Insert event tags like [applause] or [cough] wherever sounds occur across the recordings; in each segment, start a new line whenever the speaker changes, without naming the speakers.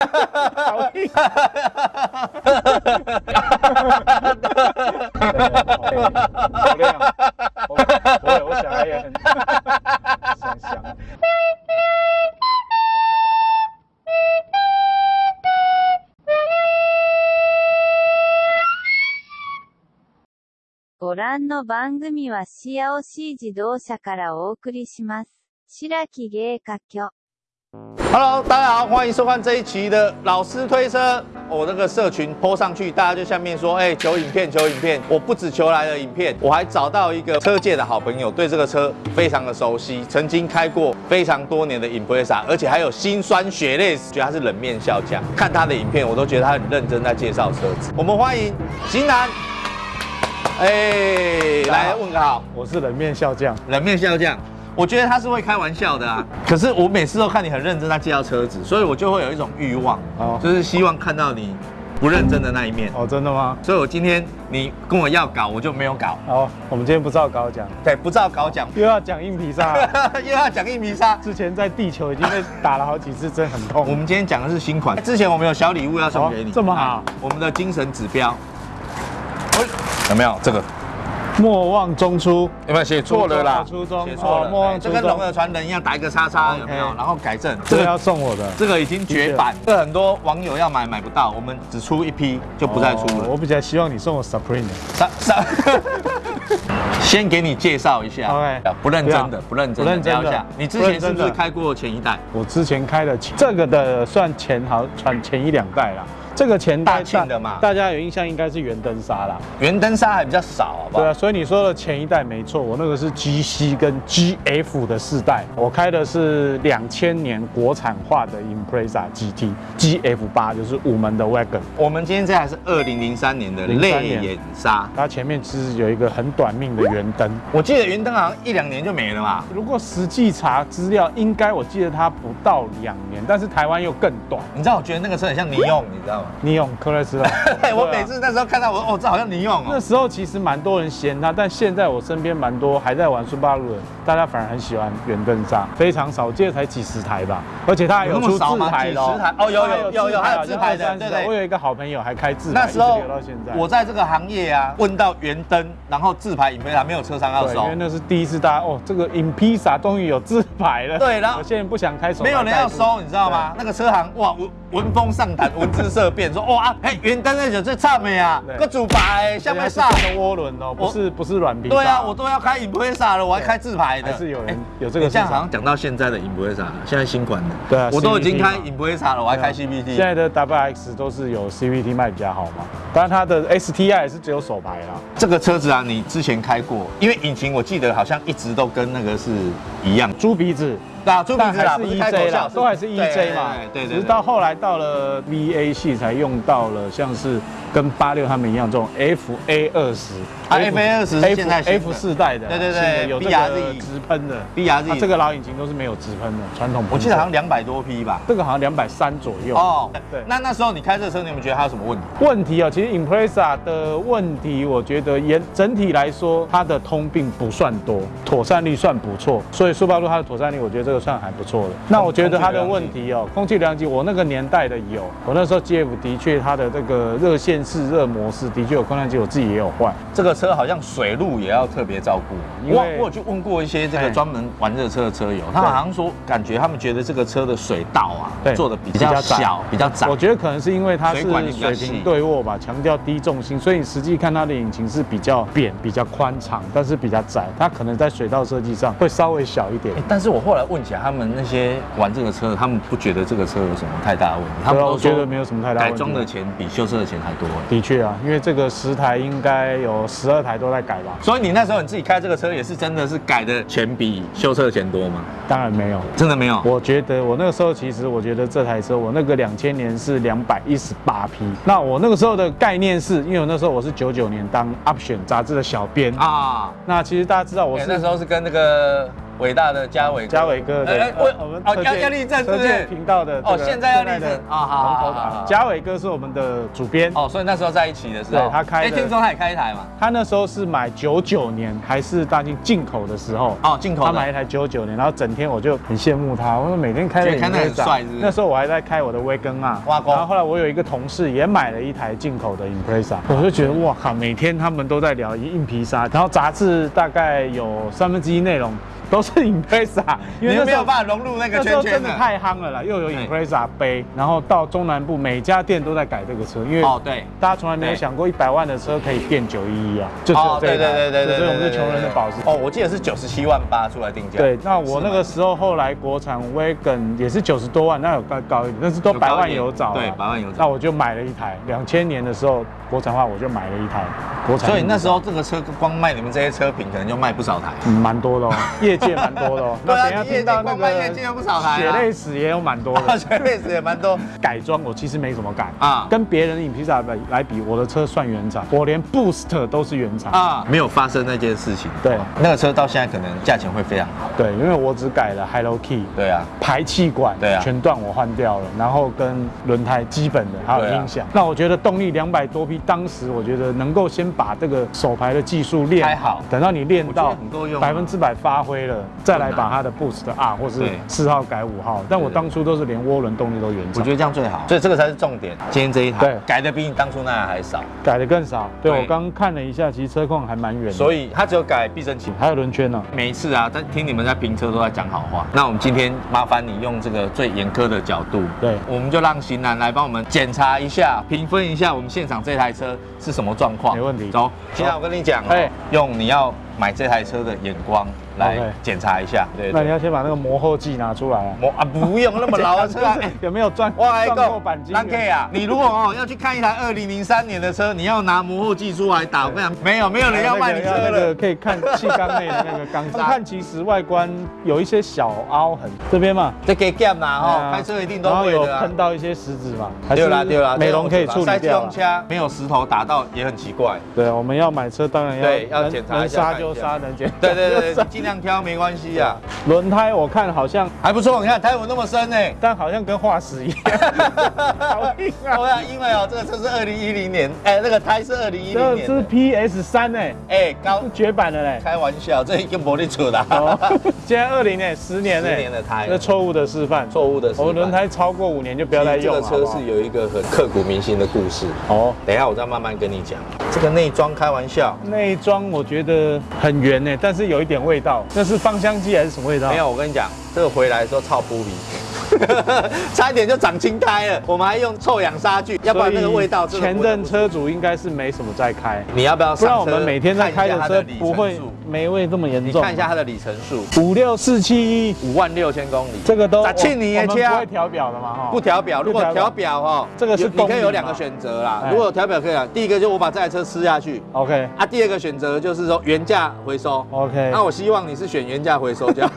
好硬。好亮，我我我小孩也很想想。
ご覧の番組はシアオシー自動車からお送りします。白木芸家居。
Hello，大家好，欢迎收看这一期的老师推车。我那个社群 po 上去，大家就下面说，哎、求影片，求影片。我不止求来了影片，我还找到一个车界的好朋友，对这个车非常的熟悉，曾经开过非常多年的 Impreza，而且还有辛酸血泪史，觉得他是冷面笑匠。看他的影片，我都觉得他很认真在介绍车子。我们欢迎型男，哎、来问个好。
我是冷面笑匠，
冷面笑匠，我觉得他是会开玩笑的啊。可是我每次都看你很认真在介绍车子，所以我就会有一种欲望，
哦
就是希望看到你不认真的那一面。
哦，真的吗？
所以我今天你跟我要搞，我就没有搞。
哦，我们今天不照稿讲，
对，不照稿讲，
又要讲硬皮沙。[laughs]
又要讲硬皮沙。
之前在地球已经被打了好几次，真的很痛。
我们今天讲的是新款，之前我们有小礼物要送给你，
哦这么好
哎我们的精神指标，哎有没有这个？
莫忘中初，
有没有？写错了啦？
初中
写错了，
哦莫忘
哎这跟龙的传人一样，打一个叉叉，有没有？然后改正，
这个要送我的，
这个已经绝版，这很多网友要买买不到，我们只出一批就不再出了。
哦我比较希望你送我 Supreme 的。
上上，[laughs] 先给你介绍一下。
OK
不认真的，不认真的，
不认真
一下。你之前是不是开过前一代？
我之前开的前这个的算前好传前一两代啦，这个前代
大庆的嘛
大家有印象应该是圆灯刹啦。
圆灯刹还比较少，好不好？
对啊，所以你说的前一代没错，我那个是 GC 跟 GF 的世代，我开的是两千年国产化的 Impreza GT GF 八，就是五门的 Wagon，
我们今天这台是二零零三年的泪
年
眼刹，
它前面其实有一个很短命的圆灯。
我记得圆灯好像一两年就没了嘛。
如果实际查资料，应该我记得它不到两年，但是台湾又更短。
你知道，我觉得那个车很像尼用，你知道吗？
你用克莱斯勒
对，[laughs] 我每次那时候看到我，哦，这好像尼用哦。
那时候其实蛮多人嫌它，但现在我身边蛮多还在玩苏巴鲁的，大家反而很喜欢圆灯刹，非常少见，才几十台吧，而且它还有出自
么少吗
牌的
台哦有有
它
有有还有自排的对对
我有一个好朋友还开自排，
那时候
留到现在。
我在这个行业啊，问到圆灯，然后自排影片还没有车商要，收
因为，那是第一次大家哦，这个 Impisa 终于有自排了。
对然后
有些人不想开手，
没有人要收，你知道吗？那个车行哇，闻闻风丧胆，闻之色变，说哇，嘿，原单那酒最差没啊
对，
个主牌
对？
下面
是
上。
真的涡轮哦，不是不是软皮。
对啊，我都要开 Impreza 了，我还开自排的。
还是有人
哎
有这个
你这样
市场
好像讲到现在的 Impreza，现在新款的。
对啊
我都已经开
嘛
Impreza 了，我还开
现
CVT。
在的 WX 都是有 CVT 卖比较好嘛，当然它的 STI 也是只有手排啦。
这个车子啊，你之前开过，因为引擎我记得好像一直都跟那个是一样。
猪鼻子，
对啊，猪鼻子啦，
是 EJ
笑
啦，都还是 EJ 嘛。
对对对。
只是到后来到了 VA 系才用到了像是跟八六他们一样这种 FA 二十
啊 FA 二十是现在
F 四代的啊，
对对对
有这
BRZ
个直喷的
BRZ
它这个老引擎都是没有直喷的，传统。
我记得好像两百多匹吧。
这个好像两百三左右。
哦，
对
那那时候你开这个车，你有没有觉得它有什么问题？
问题啊，其实 Impreza 的问题，我觉得也整体来说，它的通病不算多，妥善率算不错，所以苏八路它的妥善率，我觉得这个算还不错的。那我觉得它的问题哦，空气良机，我那个年代的有，我那时候 GF 的确它的这个热线式热模式的确有空调机，我自己也有换。
这个车好像水路也要特别照顾，
因为
我我有去问过一些这个
哎
专门玩热车的车友，他好像说感觉他们觉得这个车的水道啊
对
做的比较小，比较窄
我。觉得可能是因为它是
水
平对卧吧，强调低重心，所以你实际看它的引擎是比较扁、比较宽敞，但是比较窄。它可能在水道设计上会稍微小一点
哎。但是我后来问他们那些玩这个车的，他们不觉得这个车有什么太大的问题，他们都
觉得没有什么太大问题
改装的钱比修车的钱还多。
的确啊，因为这个十台应该有十二台都在改吧？
所以你那时候你自己开这个车，也是真的是改的钱比修车的钱多吗？
当然没有。
真的没有。
我觉得我那个时候其实我觉得这台车，我那个两千年是两百一十八匹。那我那个时候的概念是，因为我那时候我是九九年当 Option 杂志的小编啊。
啊，
那其实大家知道我是
我那时候是跟那个伟大的嘉伟哥。
嘉伟哥，对，
哎哎我
我们
哦要要立正是不是？
频道的
哦现在要立正
现的
哦好。
嘉伟哥是我们的主编，
哦，所以那时候在一起的时候，
对他开的
哎听说他也开一台嘛，
他那时候是买九九年还是大进进口的时候。
哦，进口，
他买一台九九年，然后整天我就很羡慕他，我说每天开着
觉得开得很帅
那时候我还在开我的威根啊，然后后来我有一个同事也买了一台进口的 Impreza，我就觉得哇靠，每天他们都在聊硬皮沙，然后杂志大概有三分之一内容 [laughs] 都是 Impreza，因为那时候
有办法融入那个
那时
圈圈
候真的太夯了啦，又有
对
Impreza 杯，然后到中南部每家店都在改这个车，因为
哦，对，
大家从来没有想过一百万的车可以变九一一啊，就只有
哦，对对对对对，
所以我们是穷人的宝石。
哦，我记得是九十七万八出来定价，
对，那我那个时候后来国产 Wagon 也是九十多万，那有高高一点，但是都百万有找啊。
对，百万有找
那。我就买了一台，两千年的时候国产化我就买了一台国产。
所以那时候这个车光卖你们这些车品，可能就卖不少台。
嗯蛮多的哦，业界蛮多的哦。[laughs]
对啊
那等下
你业界
听到那个
界有不少
血泪史也有蛮多的。[laughs]
血泪史也蛮多
改装我其实没怎么改
啊
啊，跟别人的影皮萨来来比，我的车算原厂，我连 Boost 都是原厂。
啊，没有发生那件事情。
对
那个车到现在可能价钱会非常好。
对，因为我只改了 Hello Key，
对啊，
排气管
对啊
全段我换掉了，然后跟轮胎基本的还有音响。那我觉得动力两百多匹，当时我觉得能够先把这个手排的技术练
开好
等到你练到
很够用啊
百分之百发挥了，再来把它的 Boost R 或是
对
四号改五号。但我当初都是连涡轮动力都原厂
我觉。得这样最好。所以这个才是重点。今天这一台
对
改的比你当初那台还少，
改的更少，对
对
我刚看了一下，其实车况还蛮远的，
所以它只有改避震器。
还有轮圈呢。
每一次啊，在听你们在评车都在讲好话。那我们今天麻烦你用这个最严苛的角度，
对
我们就让型男来帮我们检查一下、评分一下我们现场这台车是什么状况。
没问题
走，型男，我跟你讲哦
哎，
用你要买这台车的眼光来检查一下。对对。
那你要先把那个磨后剂拿出来啊。
磨啊，不用那么老的车 [laughs]
有没有转 [laughs]
我来
转过钣金？
蓝 K 啊，你如果哦要去看一台二零零三年的车，你要拿磨后剂出来打，我跟你讲，没有没有人要卖你车
那个
了。
可以看 [laughs] 气缸内的那个钢砂，看其实外观有一些小凹痕，这边嘛，
这给 gap 啦哈，
对啊
开车一定都会的啊。
喷到一些石子嘛，还
对啦对啦，
美容可以处理
塞机
掉啊。
动掐没有石头打到也很奇怪。
对，我们要买车当然要
对要检查一下看一下
刹就刹，能检
对对对尽量挑没关系啊，
轮胎我看好像，
还不错。你看胎纹那么深呢。
但好像跟化石一样，好硬啊！
对啊，因为哦，这个车是二零一零年，哎，那个胎是二零一零
这是，PS 三呢，
哎，高
是绝版的嘞。
开玩笑，这一个魔力出的，
哦，[laughs] 现在二零年，十年
十
呢，
年的胎
这错误的示范。
错误的示范
我轮胎超过五年就不要再用了。
这个车是有一个很刻骨铭心的故事，
哦，
等一下我再慢慢跟你讲。这个内装开玩笑，
内装我觉得很圆呢，但是有一点味道。那是芳香剂还是什么味道？
没有，我跟你讲，这个回来的时候超扑鼻，[laughs] 差一点就长青苔了。我们还用臭氧杀菌，要不然那个味道
前任车主应该是没什么在开，
你要不要
不然我
上车？
们每天在开的车不会
数
霉味这么严重。
你看一下它的里程数，
五六四七一，
五万六千公里，
这个都
咋去你
我
的车
们不会调表的嘛哈？
不调表。如果调表哈，
这个是
你可以有两个选择啦。如果调表可以啊，第一个就我把这台车吃下去。
OK
啊，第二个选择就是说原价回收。
OK，
那我希望你是选原价回收这样。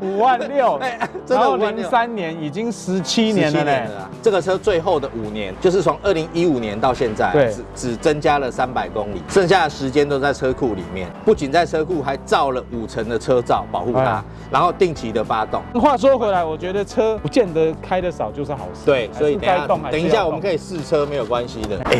五万六，
哎真的
然后
5万六
零三年已经十七年了
17
呢。
这个车最后的五年，就是从二零一五年到现在，只只增加了三百公里，剩下的时间都在车库里面。不仅在车库，还造了五层的车罩保护它
哎，
然后定期的发动。
话说回来，我觉得车不见得开得少就是好事。
对，所以等一下等一下我们可以试车，没有关系的。哎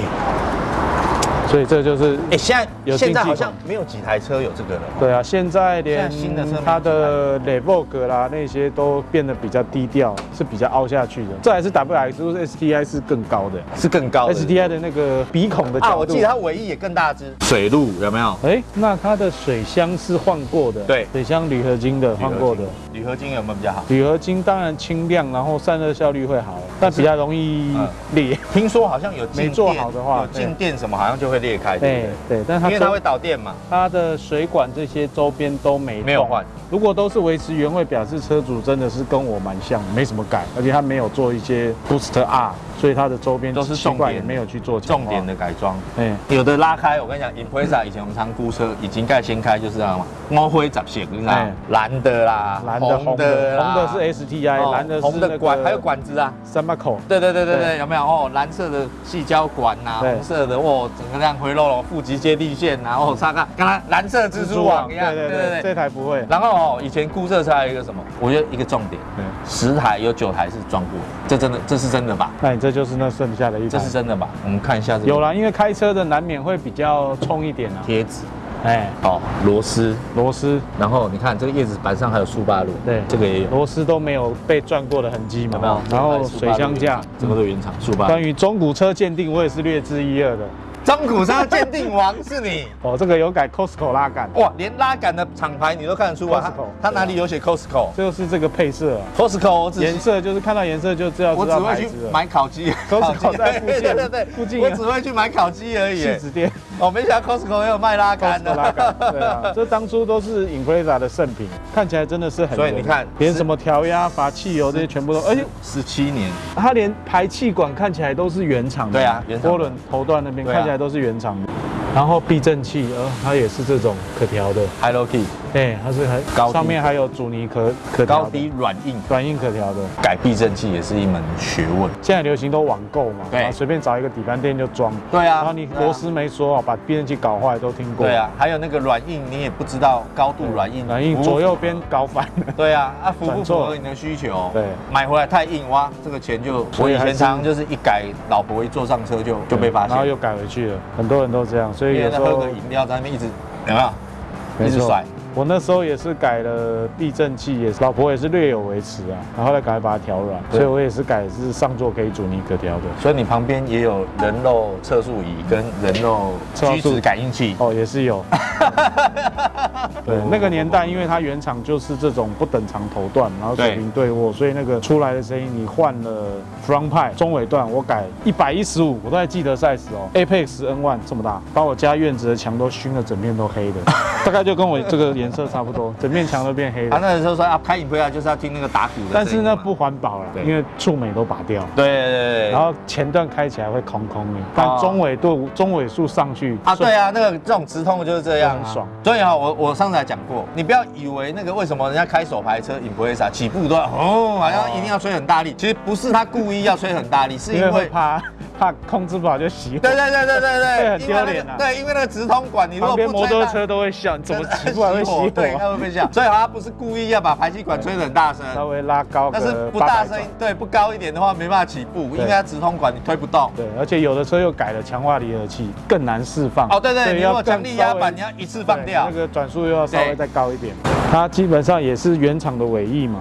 所以这就是
哎，现在
有
现在好像没有几台车有这个了。
对啊，现在连
新的车
它的 l e v o g 啦那些都变得比较低调，是比较凹下去的。这还是 WX，就是 STI 是更高的
是更高的
，STI 的那个鼻孔的
啊，
角度
我记得。它尾翼也更大只。水路有没有？
哎，那它的水箱是换过的，
对
水箱铝合金的换过的。
铝合金有没有比较好？
铝合金当然轻量，然后散热效率会好，但比较容易
嗯
裂。
听说好像有
没做好的话
有静电什么好像就会裂开，对
对
不对？
对，但它
因为它会导电嘛。
它的水管这些周边都没
没有换。
如果都是维持原位，表示车主真的是跟我蛮像，没什么改，而且他没有做一些 Boost R 所以它的周边
都是重点
也没有去做
重点的改装。
哎，
有的拉开，我跟你讲，Impreza 以前我们常估车，已经盖掀开就是这样嘛，猫灰杂线，你知蓝的啦，
蓝的、红的，
啦
红的是 STI，
哦
蓝的
红的管，还有管子啊。
三把口。
对对对对对，有没有哦？蓝色的细胶管呐、红色的哦，整个这样回漏了，负极接地线呐、然后擦看，刚才蓝色蜘蛛网一样，
对对对，这台不会。
然后哦，以前估测车还有一个什么？我觉得一个重点，
对，
十台有九台是撞过的，这真的这是真的吧？
那你这就是那剩下的一台
这是。真的吧？我们看一下这个
有啦，因为开车的难免会比较冲一点啊。
贴纸，
哎，
好，螺丝，
螺丝，
然后你看这个叶子板上还有苏巴鲁，
对
这个也有，
螺丝都没有被转过的痕迹嘛。
有没有？
然后水箱架，
这个都原厂苏巴。
关于中古车鉴定，我也是略知一二的。
中古车鉴定王是你。[laughs]
哦，这个有改 Costco 拉杆，
哇，连拉杆的厂牌你都看得出来，它
Costco
它哪里有写 Costco？
就是这个配色啊。
Costco 我只
颜色就是看到颜色就知道
我只会去。买烤鸡
，Costco 在附近 [laughs]
对对对，
附近
我只会去买烤鸡而已
戏。子店
哦，没想到 Costco 也有卖拉杆
杆，对
的。
啊，[laughs] 这当初都是 Impreza 的圣品，看起来真的是很。
所以你看
连什么调压、阀汽油这些全部都，而且
十七年，
它连排气管看起来都是原厂的。
对啊原厂
涡轮头段那边看起来都是原厂的。然后避震器，呃，它也是这种可调的
，Hello Key
哎，它是很
高
上面还有阻尼可可
高低软硬
软硬可调的。
改避震器也是一门学问。
现在流行都网购嘛，
对
然后随便找一个底盘店就装。
对啊
然后你
对啊
螺丝没锁好，把避震器搞坏都听过。
对，啊，还有那个软硬，你也不知道高度软硬，
软硬左右边搞反了。
对啊，啊符不符合你的需求？
对，
买回来太硬哇，这个钱就我以前常常就是一改，老婆一坐上车就就被发现，
然后又改回去了，很多人都这样，所以
因为
有时候
喝个饮料在那边一直有没有？一直甩。
我那时候也是改了避震器，也是老婆也是略有维持啊，然后后来赶快把它调软，所以我也是改是上座可以阻尼可调的。
所以你旁边也有人肉测速仪跟人肉
测速
居止感应器。
哦，也是有。[laughs] 对，那个年代，因为它原厂就是这种不等长头段，然后水平对握，所以那个出来的声音，你换了 front 派中尾段，我改一百一十五，我都还记得 size 哦，Apex N One 这么大，把我家院子的墙都熏了，整面都黑的，[laughs] 大概就跟我这个颜色差不多，整面墙都变黑
他
啊。
那时候说啊，开影回来就是要听那个打鼓的。
但是那，不环保了，因为触媒都拔掉。
对对对对。
然后前段开起来会空空的，但中尾度、中尾数上去
啊，对啊，那个这种直通的就是这样、
爽。
所以哈、我我上次还讲过，你不要以为那个为什么人家开手排车 Impreza 起步都要哦，好像一定要吹很大力，其实不是他故意要吹很大力，是
因为怕怕控制不好就熄火。
对对对对对对，
很 [laughs] 丢脸啊
对，因为那个直通管，你如
旁
果不
摩托车都会笑，你怎么起步还会熄火
对，
火？
它会被笑。所以它不是故意要把排气管吹得很大声，
稍微拉高
但是不大
转
声，对，不高一点的话没办法起步，
因
为它直通管你推不动。
对，而且有的车又改了强化离合器，更难释放。
哦，对对，你如果
要更
强力压板，你要一次放掉
那。个转速又要稍微再高一点。它基本上也是原厂的尾翼嘛，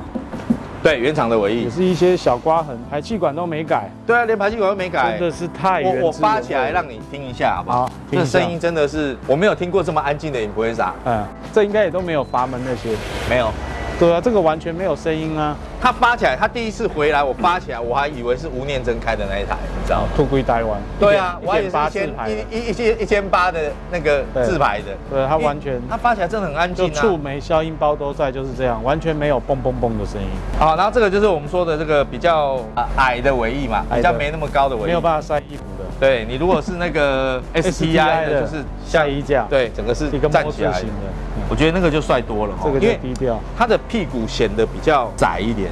对，原厂的尾翼。
也是一些小刮痕，排气管都没改，
对啊，连排气管都没改。
真的是太原汁
我我发起来让你听一下好不好这声音真的是我没有听过这么安静的 Impreza，
嗯，这应该也都没有阀门那些。
没有。
对啊，这个完全没有声音啊，
他发起来，他第一次回来，我发起来，我还以为是吴念真开的那一台，你知道吗？
兔龟台湾。
对啊，我还以为是一千一一一千一千八的那个自排的。
对他完全
他发起来真的很安
就
静啊。
触媒、消音包都在，就是这样，完全没有嘣嘣嘣的声音，
好，然后这个就是我们说的这个比较呃矮的尾翼嘛，比较没那么高的尾翼。
没有办法塞衣服的。
对你如果是那个 [laughs] STI 的，就是
下衣架，，
对，整个是
一个
站起来
型。的，嗯
我觉得那个就帅多了哈，
这个
因为
就低调。
它的屁股显得比较窄一点，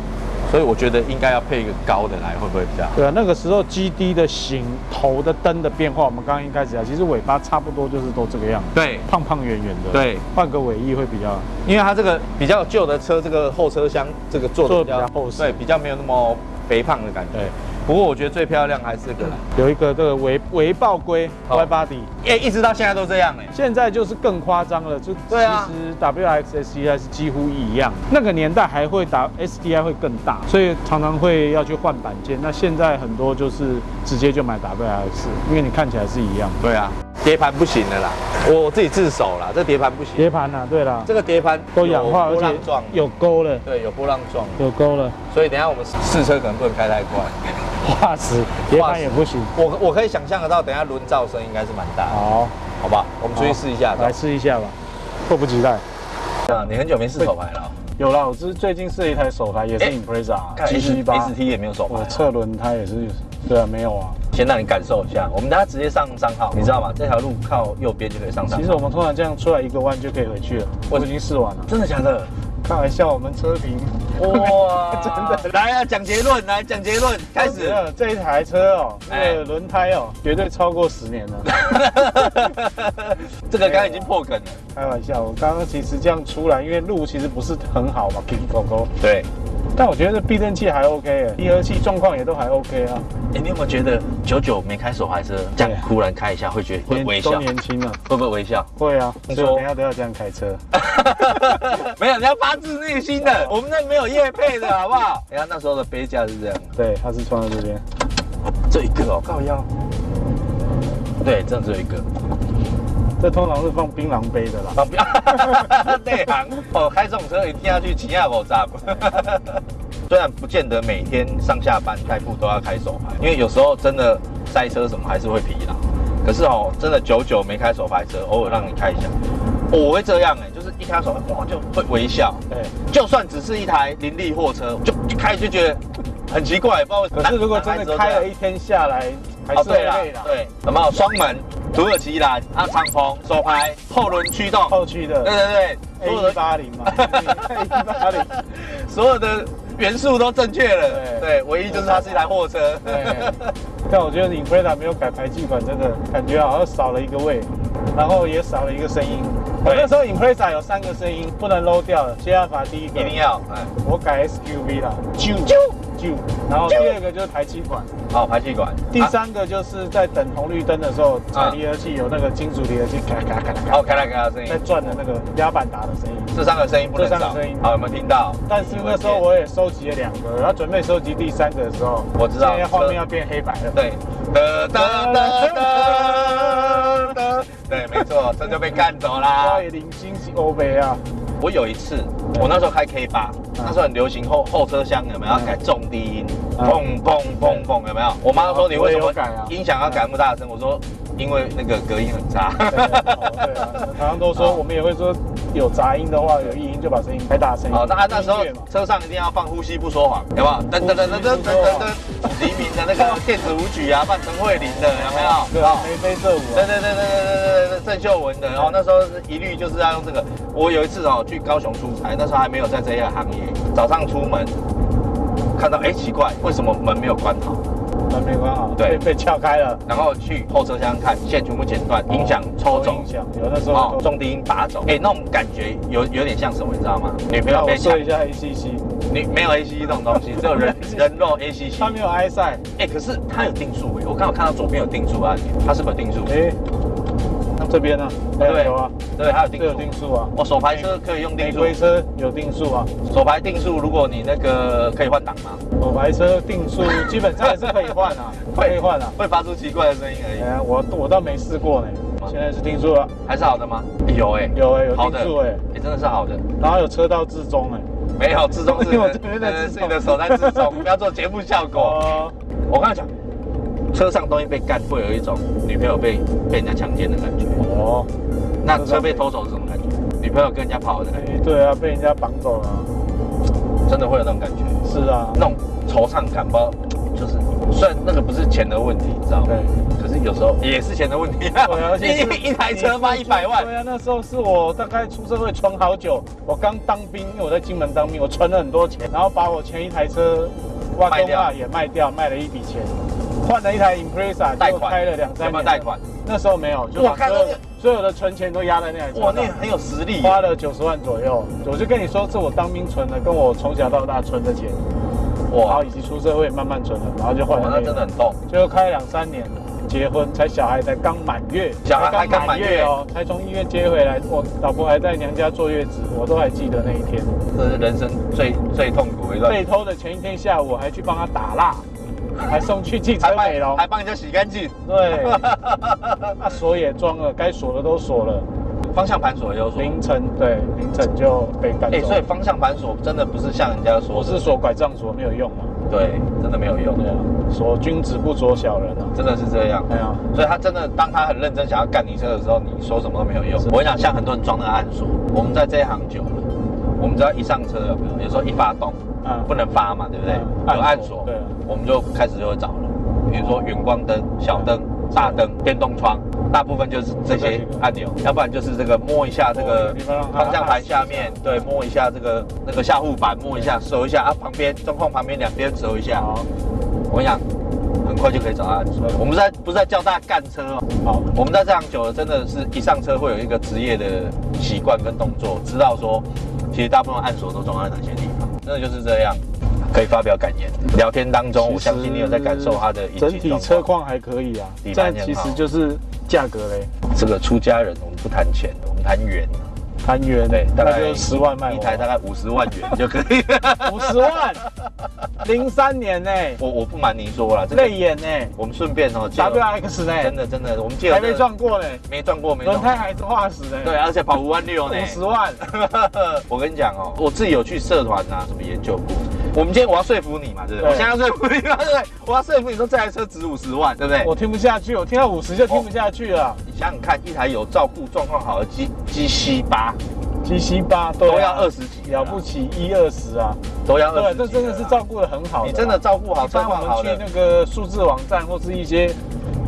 所以我觉得应该要配一个高的来，会不会比较好？
对啊，那个时候 GD 的型、头的灯的变化，我们刚刚一开始讲，其实尾巴差不多就是都这个样子，
对，
胖胖圆圆的。，
对，
换个尾翼会比较
因为它这个比较旧的车，这个后车厢这个做的比较
得比较厚实
对，比较没有那么肥胖的感觉。
对。
不过我觉得最漂亮还是这个啦，
有一个这个维维豹龟
哦
Y body，
哎，一直到现在都这样哎。
现在就是更夸张了，就其实 WX SDI 是几乎一样，那个年代还会打 SDI 会更大，所以常常会要去换板件。那现在很多就是直接就买 WX，因为你看起来是一样。
对啊，碟盘不行的啦，我自己自首啦，这碟盘不行，
碟盘啊，对啦，
这个碟盘
都氧化，
有
而且有沟了，
对，有波浪状，
有沟了，
所以等一下我们试车可能不能开太快。
化石碟盘也不行。
我我可以想象得到，等一下轮噪声应该是蛮大的，
好，
好吧？我们出去试一下。
来试一下吧，迫不及待。
啊，你很久没试手牌了哦。
有啦，我是最近试了一台手牌，也是
哎
Impreza
看
G
S
七八
，S T 也没有手牌啊，
我侧轮胎也是，对啊，没有啊。
先让你感受一下。我们等下直接上商号，你知道吗？这条路靠右边就可以上商号。
其实我们通常这样出来一个弯就可以回去了，我已经试完了。
真的假的？
开玩笑，我们车评
哇，[laughs]
真的
来啊，讲结论，来讲结论，开始。
了这一台车哦，
哎
那个轮胎哦，绝对超过十年了。[laughs]
这个刚刚已经破梗了。
开玩笑，我刚刚其实这样出来，因为路其实不是很好嘛 K 狗狗，
对，
但我觉得避震器还 OK，耶离合器状况也都还 OK 啊。
哎，你有没有觉得久久没开手排车，这样忽然开一下，会觉得会微笑
都，年轻啊，
会不会微笑？
会啊，所以我等下都要这样开车。[laughs]
没有，你要发自内心的，我们那没有夜配的好不好？[laughs] 哎呀，那时候的杯架是这样，
对，它是穿在这边。
这一个哦，靠腰。对，这样只有一个。
这通常是放槟榔杯的啦。
啊，不 [laughs] 要内行哦，开这种车一定要去骑亚狗站。[laughs] 虽然不见得每天上下班代步都要开手牌，因为有时候真的塞车什么还是会疲劳。可是哦，真的久久没开手牌车，偶尔让你开一下，我会这样哎，就是一开手牌哇就会微笑。
对，
就算只是一台林立货车，就一开就觉得很奇怪，不知道为什么。
可是如果真的开了一天下来，还
哦，
是累啦。，
对，有没有双门、土耳其蓝、啊敞篷、手排、后轮驱动？
后驱的
对对对所有的
八零嘛八零。
所有的元素都正确了。
对
对，唯一就是它是一台货车。
对，但我觉得 Impreza 没有改排气管，真的感觉好像少了一个味，然后也少了一个声音。我那时候 Impreza 有三个声音，不能 low 掉了。谢办法第一个
一定，要，哎，
我改 SQV 了，啾
啾
啾。然后第二个就是排气管，
好排气管。
第
啊，
三个就是在等红绿灯的时候，踩离合器有那个金属离合器咔啦咔啦咔啦咔
好，
啦
开来开来声音
在。转的那个压板打的声音。
这三个声音不能少。
这三个声音
好，有没有听到？
但是那时候我也收集了两个，然后准备收集第三个的时候，
我知道
现在画面要变黑白了。
对，哒哒哒哒没错，[laughs] 真就被干走啦。
零星星欧啊！
我有一次，我那时候开 K 八，那时候很流行后后车厢有没有改重低音，砰砰砰砰有没有？我妈说你为什么音响要改那么大声？我说因为那个隔音很差。
对啊，常都说我们也会说有杂音的话，有异音就把声音开大声。
哦，那那时候车上一定要放呼吸不说谎，好不好？噔噔噔噔噔噔噔。黎明的那个电子舞曲啊，扮陈慧琳的有没有？
对
啊，
眉飞色舞。
对对对对对对对，郑秀文的。然后那时候一律就是要用这个。我有一次哦，去高雄出差，那时候还没有在这些行业，早上出门看到，哎，奇怪，为什么门没有关好？
门没关好，
对
被被撬开了，
然后去后车厢看，线全部剪断，音响抽走
音。响有那时
哦
候，
重低音拔走，哎、那种感觉有有点像什么，你知道吗？女朋友
让
被
说，一下 ACC，
你没有 ACC 这种东西，[laughs] 只有人人肉 ACC。
它没有 i 赛，
哎、可是它有定速哎，我刚好看到左边有定速按钮，它是不定速？
哎，那这边呢？
对
有啊，
对，它有定
这有
速。
定速啊，
我手排车可以用定速，
玫瑰车有定速啊，
手排定速，如果你那个可以换挡吗？
手排车定速基本上也是可以换啊，[laughs] 可以换啊。
会发出奇怪的声音而已。
哎呀，我我倒没试过呢，现在是定速了，
还是好的吗？有哎、
有哎有定速哎，
哎、真的是好的。
然后有车道自中哎，
没有自中是 [laughs]
因为我这边在
对
自 [laughs]
你的手在自重，不要做节目效果。
哦，
我刚才讲，车上东西被干，会有一种女朋友被被人家强奸的感觉。
哦，
那车被偷走是什么感觉？女朋友跟人家跑的感觉，
哎，对啊，被人家绑走了啊，
真的会有那种感觉，
是啊，
那种惆怅感，不知道就是虽然那个不是钱的问题，你知道吗？
对。
可是有时候也是钱的问题。一一台车卖一百万
对，啊，那时候是我大概出社会存好久，我刚当兵，因为我在金门当兵，我存了很多钱，然后把我前一台车挖
卖掉
工啊也卖掉，卖了一笔钱，换了一台 Impreza，
贷款
就开了两三年。
没有贷款？
那时候没有，就把所有所有的存钱都压在那台车
哇，
上
那很有实力。
花了九十万左右。我就跟你说，是我当兵存的，跟我从小到大存的钱，然后以，及出社会慢慢存的，然后就换
哇，
了、
那
那
真的很痛。
最后开了两三年，结婚才小孩才刚满月，
小孩还刚满月
哦，才从医院接回来，我老婆还在娘家坐月子，我都还记得那一天。
这是人生最最痛苦的一段，
被偷的前一天下午，我还去帮他打蜡，还送去汽车美容
还。帮人家洗干净。
对，那 [laughs] 锁也装了，该锁的都锁了。
方向盘锁也有锁。
凌晨对凌晨就被赶
哎，
走。
所以方向盘锁真的不是像人家说，
我是锁拐杖锁没有用嘛？
对，真的没有用
对啊，锁君子不锁小人啊。
真的是这样。
对啊，
所以他真的，当他很认真想要干你车的时候，你说什么都没有用。我跟你讲，像很多人装那个暗锁，我们在这一行久了，我们只要一上车有没有？有时候一发动，
嗯
不能发嘛，对不对？
嗯
有按锁，
对啊
我们就开始就会找了。比如说远光灯、小灯、大灯、电动窗，大部分就是这些按钮，要不然就是这个摸一下这个方向盘下面，对，摸一下这个那个下护板，摸一下，手一下啊，旁边中控旁边两边手一下。
好，
我跟你讲，很快就可以找到。我们在不是在教大家干车哦，
好，
我们在这样久了，真的是一上车会有一个职业的习惯跟动作，知道说其实大部分按锁都装在哪些地方，真的就是这样。可以发表感言。聊天当中，我相信你有在感受它的引
整体车况还可以啊，
底
这样其实就是价格嘞，
这个出家人，我们不谈钱，我们谈元。
谈元
对，大概
就十万卖
一台大概五十万元就可以。[laughs]
五十万，零三年呢，
我我不瞒您说了，这个
泪眼呢？
我们顺便哦
，，WX 呢，
真的真的，我们借由
还没撞过呢，
没撞过，没。
轮胎还是化石呢，
对，，而且跑五万六呢。
五十万，[laughs]
我跟你讲哦，我自己有去社团啊什么研究过。我们今天我要说服你嘛，对不对？我现在要说服你嘛，对不对？我要说服你说这台车值五十万，对不对？
我听不下去，我听到五十就听不下去了
你想想看，一台有照顾、状况好的 G G C 八
，G C 八
都要二十几，
了不，起一二十啊，
都要二十
对，
十。
这真的是照顾的很好
你真的照顾好车
一般
况好的
我们去。那个数字网站或是一些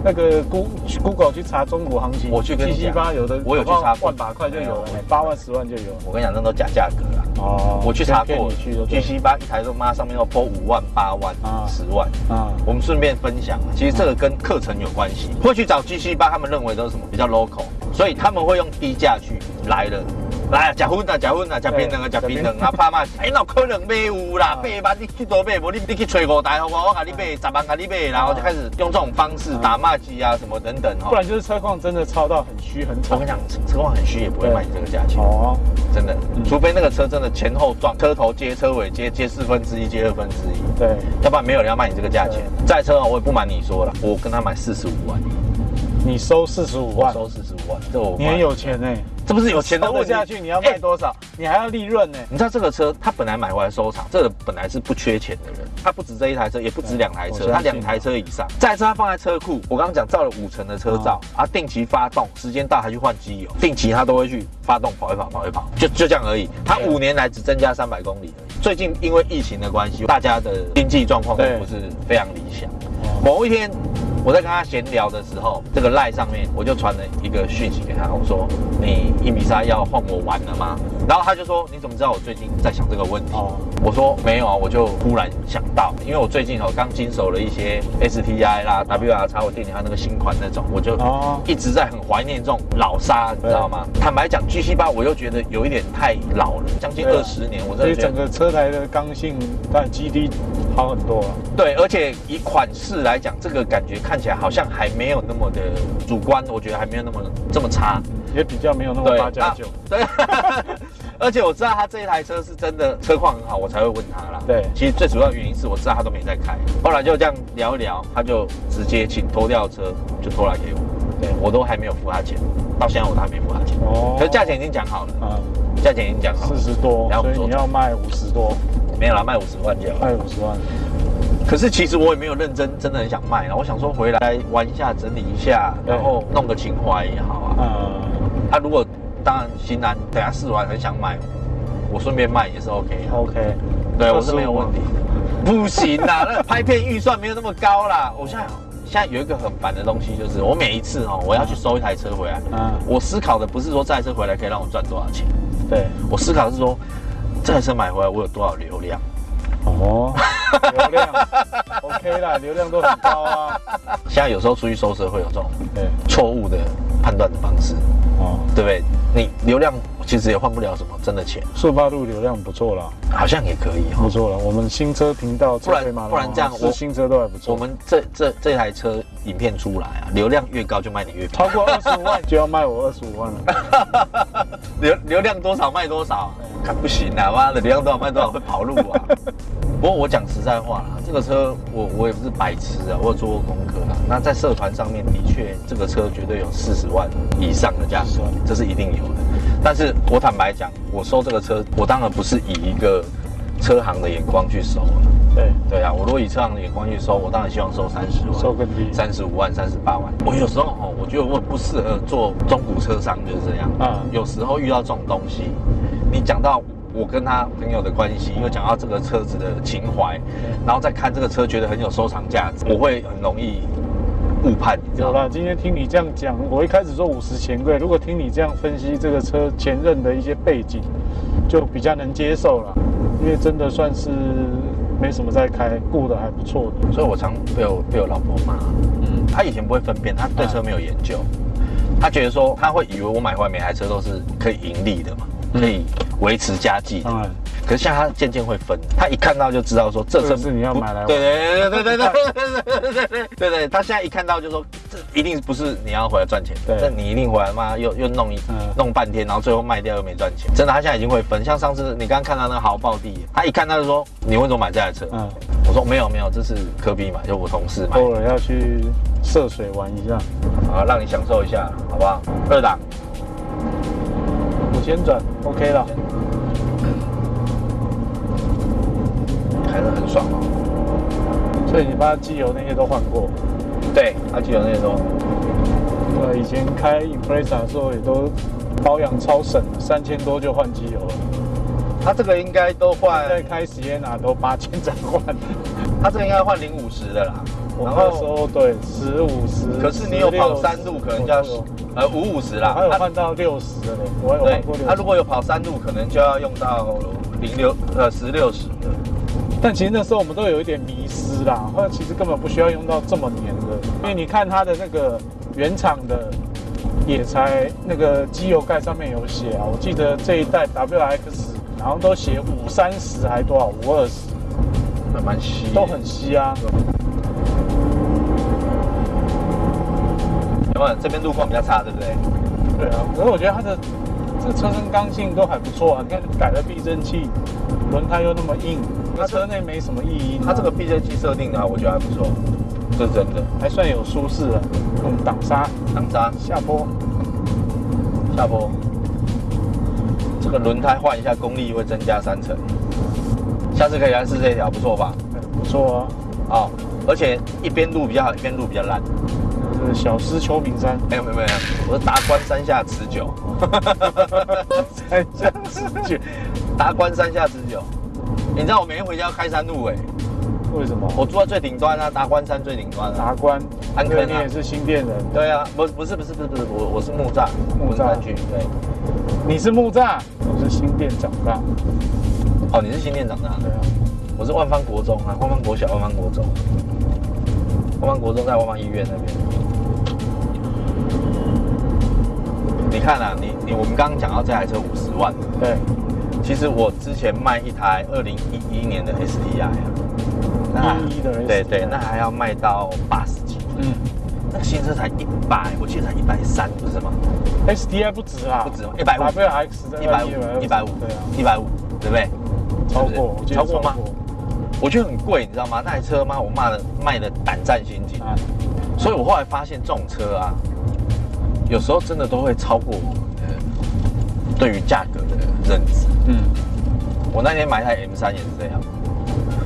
那个 Go Google 去查中国行情，
我去跟你
G
讲
C 八有的
我有去查过
万把块就有了八万十万就有了。
我跟你讲，那都假价格啦。
哦
我去查过，G C 八一台都妈上面要拨五万、八万
啊、
十万。
啊，
我们顺便分享，其实这个跟课程有关系。会去找 G 七八，他们认为都是什么比较 local，所以他们会用低价去来了。来啊，假婚啊，假婚啊，假槟榔啊，假槟榔啊，怕嘛？哎，那可能买有啦，八万你去多买，无你你去吹五台好不好？我给你买十万，给你买，然后就开始用这种方式打骂机啊什么等等哈。
不然就是车况真的超到很虚很丑
我跟你。讲，车车况很虚也不会卖你这个价钱，
哦，
真的，除非那个车真的前后撞，车头接车尾接接四分之一，接二分之一。
对，
要不然没有人要卖你这个价钱。这台车啊，我也不瞒你说了，我跟他买四十五万，
你收四十五
我
万，
收四十五万，这我
你很有钱呢。
这不是有钱的问题
下去，你要卖
哎
多少？你还要利润呢。
你知道这个车，他本来买回来收藏，这个本来是不缺钱的人，他不止这一台车，也不止两台车，他两台车以上。这台车他放在车库，我刚刚讲照了五层的车照，啊，定期发动，时间到还去换机油，定期他都会去发动跑一跑，跑一跑，就就这样而已。他五年来只增加三百公里而已。最近因为疫情的关系，大家的经济状况都不是非常理想。
哦
某一天，我在跟他闲聊的时候，这个赖上面我就传了一个讯息给他，我说：“你一米三要换我玩了吗？”然后他就说：“你怎么知道我最近在想这个问题？”
哦
我说：“没有啊，我就忽然想到，因为我最近哦刚经手了一些 STI 啦、WR 叉我店里还有那个新款那种，我就
哦
一直在很怀念这种老沙，你知道吗？坦白讲，GC 八我又觉得有一点太老了，将近二十年，我
所以
真的觉得
整个车台的刚性，但 G D 好很多啊。
对，而且以款式来讲，这个感觉看起来好像还没有那么的主观，我觉得还没有那么这么差。
也比较没有那么八加九。
啊对，[laughs] 而且我知道他这一台车是真的车况很好，我才会问他啦。
对
其实最主要的原因是我知道他都没在开，后来就这样聊一聊，他就直接请拖掉车就拖来给我，对我都还没有付他钱，到现在我都还没付他钱，
哦
可是价钱已经讲好了，
啊，
价钱已经讲好了
四，十多，
然后
所以你要卖五十多，
没有啦，卖五十万就好。
卖五十万。
可是其实我也没有认真，真的很想卖了。我想说回来玩一下，整理一下，然后弄个情怀也好啊。
啊，
啊，如果当然新兰等下试完很想买，我顺便卖也是 OK 啊。
OK，
对，我是没有问题。[laughs] 不行啦，那拍片预算没有那么高啦。我现在现在有一个很烦的东西，就是我每一次哦，我要去收一台车回来，
嗯，
我思考的不是说这台车回来可以让我赚多少钱，
对，
我思考的是说这台车买回来我有多少流量。
哦，[laughs] 流量 OK 啦，流量都很高啊。
现在有时候出去收车会有这种，错误的判断的方式。
哦，
对不对？你流量其实也换不了什么真的钱，
速八路流量不错啦，
好像也可以哈、
不错了。我们新车频道
不然不然这样我
是新车都还不错。
我们这这这台车影片出来啊，流量越高就卖你越
超过二十五万就要卖我二十五万了。[laughs]
流流量多少卖多少，看不行啊，妈的流量多少卖多少会跑路啊。[laughs] 不过我讲实在话啦，这个车我我也不是白痴啊，我有做过功课啊。那在社团上面的确，这个车绝对有四十万以上的价格
40万，
这是一定有的。但是我坦白讲，我收这个车，我当然不是以一个车行的眼光去收了。
对，
对啊，我如果以车行的眼光去收，我当然希望收三十万，
收更低。
三十五万、三十八万。我有时候哦，我觉得我不适合做中古车商，就是这样。
啊。
有时候遇到这种东西，你讲到我跟他朋友的关系，又讲到这个车子的情怀，然后再看这个车，觉得很有收藏价值，我会很容易误判，你知道吗？
有了，今天听你这样讲，我一开始说五十钱贵，如果听你这样分析这个车前任的一些背景，就比较能接受了，因为真的算是没什么在开，顾的还不错的。
所以我常被我被我老婆骂。嗯，她以前不会分辨，她对车没有研究，她觉得说，她会以为我买回来每台车都是可以盈利的嘛，可以维持家计。
当然，
可是现在她渐渐会分，他一看到就知道说这车
这是你要买来玩
对对对对对对对对对对对对，她现在一看到就说这一定不是你要回来赚钱，
的，
那你一定回来妈又又弄一
嗯
弄半天，然后最后卖掉又没赚钱。真的，他现在已经会分。像上次你刚刚看到那个豪暴地，他一看到就说你为什么买这台车？
嗯，
我说没有没有，这是科比买，就我同事买。
偶尔要去涉水玩一下，
啊，让你享受一下，好不好？二档，
五千转 OK 了。
开得很爽哦。
所以你把机油那些都换过。
对，把机油那些都，
呃，以前开 Impreza 的时候也都保养超省，三千多就换机油了。
他这个应该都换
现，在开 Sienna 都八千才换。
他这个应该换零五十的啦。
我那时候对十五十，
可是你有跑山路，可能就要呃五五十啦。
还有换到六十的嘞，我还有换过六十。
他如果有跑山路，可能就要用到零六呃十六十的。
但其实那时候我们都有一点迷失啦，或者其实根本不需要用到这么黏的，因为你看它的那个原厂的也才那个机油盖上面有写啊，我记得这一代 WX 然后都写五三十还多少五二十，
还蛮稀，
都很稀啊。
有这边路况比较差，对不对？
对啊，可是我觉得它的这个车身刚性都还不错啊，你看改了避震器，轮胎又那么硬，它车内没什么异音啊、
它这个避震器设定的话，我觉得还不错，这是真的。
还算有舒适啊，用挡刹
挡刹
下坡。
下坡，这个轮胎换一下，功力会增加三成。下次可以来试这一条，不错吧？
哎不错啊，
哦，而且一边路比较好，一边路比较烂。
小狮秋名山，
没有没有没有，我是达官山下持久，
山下持久，
达官山下持久。你知道我每天回家要开山路哎，
为什么？
我住在最顶端啊，达官山最顶端啊。
达官，
安坑啊
对你也是新店人，
对啊，不不是不是不是不是，我我是木栅
木栅
区。对，
你是木栅，我是新店长大，
哦，你是新店长大的，
对啊，
我是万方国中啊，万方国小，万方国中。万方国中在万方医院那边。你看啊，你你我们刚刚讲到这台车五十万，
对，
其实我之前卖一台二零一一年的 STI 啊，那
11的 STI
对对，那还要卖到八十几，
嗯。
那个新车才一百，我记得才一百三，不是吗
？，STI 不止啊，
不止吗150
WX 的
一百五，一百五
对啊，，
一百五，对不对？
超过，
超过吗？我觉得很贵，你知道吗？那台车吗？我骂的卖的胆战心惊，
啊，
所以我后来发现这种车啊，有时候真的都会超过我们的对于价格的认知。
嗯，
我那天买一台 M 三也是这样，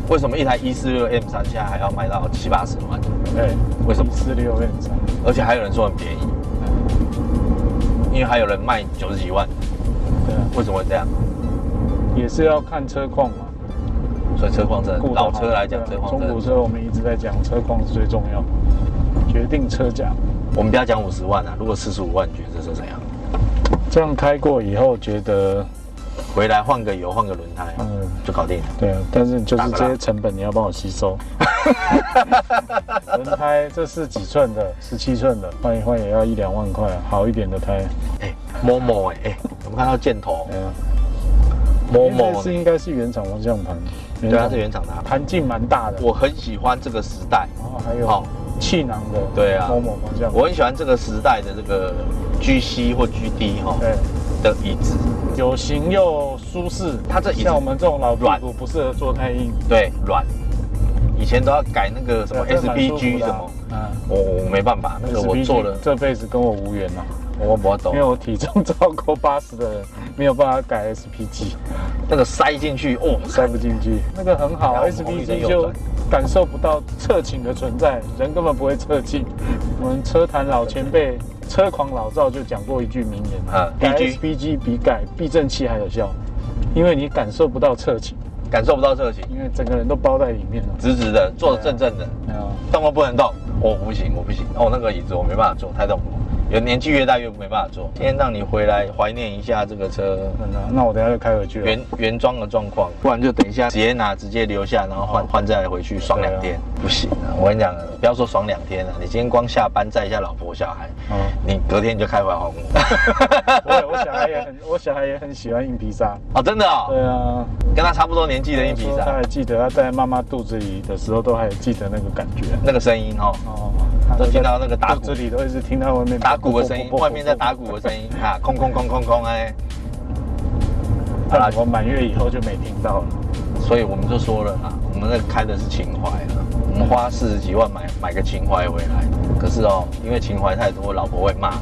为什么一台一四六 M 三现在还要卖到七八十万？
对，
为什么
四六 M 三，
而且还有人说很便宜，因为还有人卖九十几万，
对啊，
为什么会这样？
也是要看车况嘛。
所以车况真的老车来讲，车况。
中古车我们一直在讲，车况是最重要，决定车价。
我们不要讲五十万啊，如果四十五万，你觉得这车怎样？
这样开过以后，觉得
回来换个油，换个轮胎，
嗯
就搞定了。
对啊，但是就是这些成本你要帮我吸收。[laughs] 轮胎这是几寸的？十七寸的，换一换也要一两万块，好一点的胎。
哎，某某哎哎，我们看到箭头
对啊，
某某
是应该是原厂方向盘，
对，它是原厂的啊。
盘径蛮大的。
我很喜欢这个时代，
然后还有
好
气囊的，
对啊。
某某方向，
我很喜欢这个时代的这个 GC 或 GD 哈
对，
的椅子，
有型又舒适。
它这椅子
像我们这种老屁
软。
股不适合坐太硬，
对，软。以前都要改那个什么
对啊这蛮舒服
SPG
的啊。
什么，
嗯，
我我没办法，那个我做了，
这辈子跟我无缘呐、
我不懂
因为。我体重超过八十的人，没有办法改 SPG，
那个塞进去，哦，
塞不进去。那个很好
然后红绿灯
，SPG 就感受不到侧倾的存在，人根本不会侧倾。我们车坛老前辈车狂老赵就讲过一句名言
啊
改 SPG 比改避震器还有效，因为你感受不到侧倾，
感受不到侧倾，
因为整个人都包在里面了。
直直的，坐得正正的，
啊，
动都不能动。我不行，我不行。哦，那个椅子我没办法坐，太痛苦。有年纪越大越没办法坐。今天让你回来怀念一下这个车
那那我等一下就开回去了。
原原装的状况，不然就等一下直接拿直接留下，然后换换再回去爽两天，不行啊！我跟你讲，不要说爽两天了，你今天光下班载一下老婆小孩，
哦
你隔天就开回红
我 [laughs] 我小孩也很，我小孩也很喜欢硬皮沙。
哦，真的哦，
对啊，
跟他差不多年纪的硬皮沙
他还，记得他在妈妈肚子里的时候，都还记得那个感觉。
那个声音哦，
哦，
都听到那个打鼓
里都一直听到外面
打鼓的声音，外面在打鼓的声音啊，空空空空空哎，好啦
但我满月以后就没听到了。
所以我们就说了啊，我们那个开的是情怀了，我们花四十几万买买个情怀回来，可是哦，因为情怀太多，老婆会骂。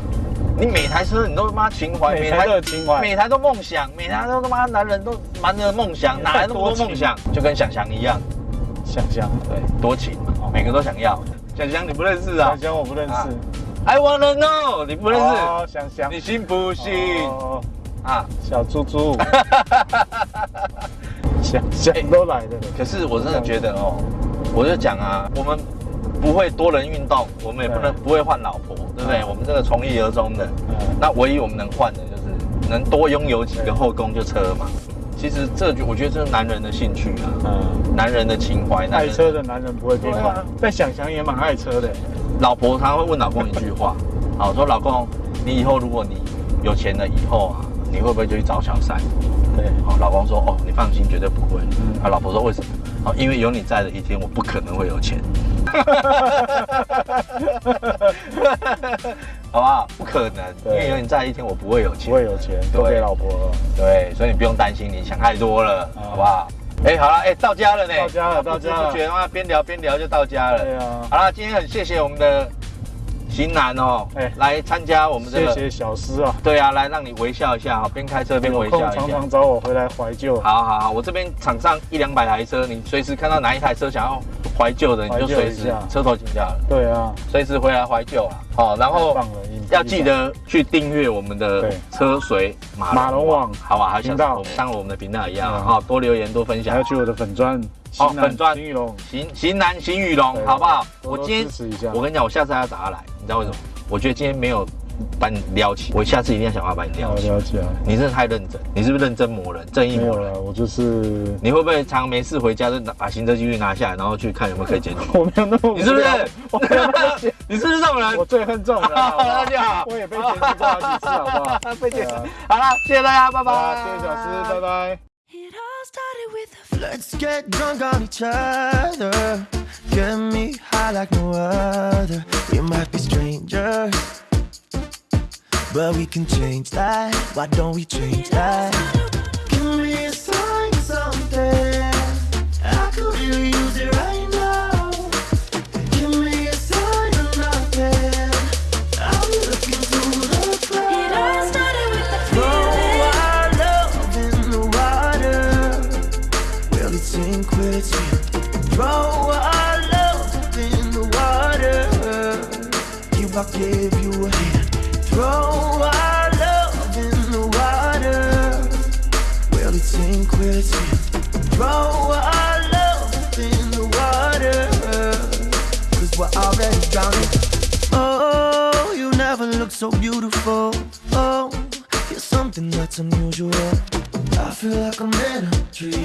你每台车你都他妈情怀，
每台都有情怀
每台都梦想，每台都他妈男人都满着梦想，哪来那么多梦想？就跟想想一样，
想想，
对，多情嘛，每个都想要。想想你不认识啊
想想我不认识。
？I wanna know，你不认识，
哦想想
你信不信
哦
啊？
小猪猪，[laughs] 想想都来了。
可是我真的觉得哦，我就讲啊，我们不会多人运动，我们也不能不会换老婆，对不对？
嗯
我们这个从一而终的，
嗯
那唯一我们能换的就是能多拥有几个后宫就车嘛。其实这就我觉得这是男人的兴趣啊，
嗯，
男人的情怀，男
爱
人
车的男人不会变坏
对啊，
但想想也蛮爱车的。
老婆常常会问老公一句话，[laughs] 好说老公，你以后如果你有钱了以后啊，你会不会就去找小三？
对，
好，老公说哦，你放心，绝对不会。
嗯
啊，老婆说为什么？好，因为有你在的一天，我不可能会有钱。好不好？不可能，因为有你在一天，我不会有钱。
不会有钱，都给老婆了。
对，所以你不用担心，你想太多了，
啊
好不好？哎，好了，哎，到家了呢，
到家了到家了
不觉啊，边聊边聊就到家了。
对啊
好了，今天很谢谢我们的型男哦，
哎。
来参加我们这个，
谢谢小师啊，
对啊，来让你微笑一下啊，边开车边微笑一下。
空常常。找我回来怀旧。
好好好，我这边场上一两百台车，你随时看到哪一台车想要怀旧的，你就随时车头停下了，
对啊，
随时回来怀旧啊。好，然后要记得去订阅我们的车水马
马龙网。
好吧？还有像我们当我们的频道一样
嗯。
哈，多留言多分享。
还要。去我的粉砖，
哦粉砖。
金玉龙，
行行男行雨龙，好不好？我今天
支持一下。
我跟你讲，我下次还要找他来，你知道为什么？我觉得今天没有把你撩起，我下次一定要想办法把你撩起。
我了解啊，
你真的太认真，你是不是认真磨人、正义磨
有了，我就是
你会不会常没事回家就拿把行车记录拿下来，然后去看有没有可以检举？[laughs]
我没有那么无聊，
你是不是？
我没有那么闲
你是不是这种人？
我最恨这种人，[laughs] 好不好
那就好
我也被检举过好几次，好不好？[laughs]
被检举
对啊
好了，谢谢大家，拜拜。
谢谢小师，拜拜。
It all started with a Let's get drunk on each other. Get me high like no other. We might be strangers, but we can change that. Why don't we change that? Give me a sign, something. I could really use it right now. Give me a sign. I'm looking through the clouds.
It all started with a
Throw our love in the water. Will it sink? Will it? Give you a hand. Throw our love in the water. Will it sink? Will it swim? Throw our love in the water. Cause we're already drowning. Oh, you never look so beautiful. Oh, you're something that's unusual. I feel like I'm in a dream.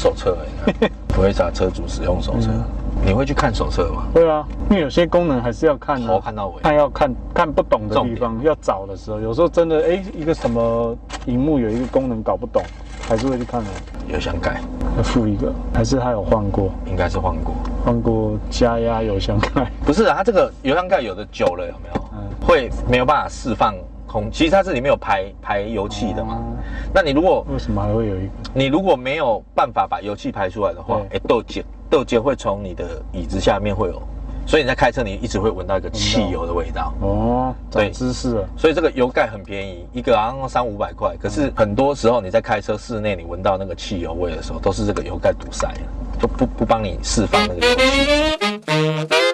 手册 [laughs] 不会查车主使用手册，你会去看手册吗？
对啊，因为有些功能还是要看
看到尾。
看要看看不懂的地方，要找的时候，有时候真的哎，一个什么荧幕有一个功能搞不懂，还是会去看的。
油箱盖
要付一个，还是他有换过？
应该是换过。
换过加压油箱盖。
不是啊，它这个油箱盖有的久了有没有？
嗯
会没有办法释放空，其实它这里面有排排油气的嘛。
哦
那你如果
为什么还会有一个？
你如果没有办法把油气排出来的话，哎，豆结豆结会从你的椅子下面会有，所以你在开车你一直会闻到一个汽油的味道。
哦，
对
长知识了。
所以这个油盖很便宜，一个好像三五百块。可是很多时候你在开车室内，你闻到那个汽油味的时候，都是这个油盖堵塞了，就不不帮你释放那个油气。